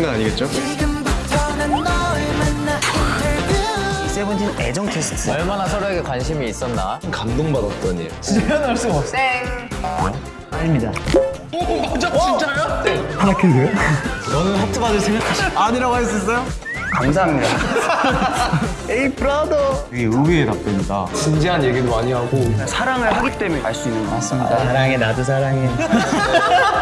아니겠죠? 세븐틴 애정 테스트 얼마나 서로에게 관심이 있었나? 감동받았던 일. 아닙니다 오 맞아 진짜요? 네. 하나 큐세요? 너는 하트 받을 생각하시 아니라고 할 수 있어요? 감사합니다 에이 브라더 되게 의외의 답변이다. 진지한 얘기도 많이 하고 사랑을 하기 때문에 알 수 있는 거 같습니다 아, 사랑해 나도 사랑해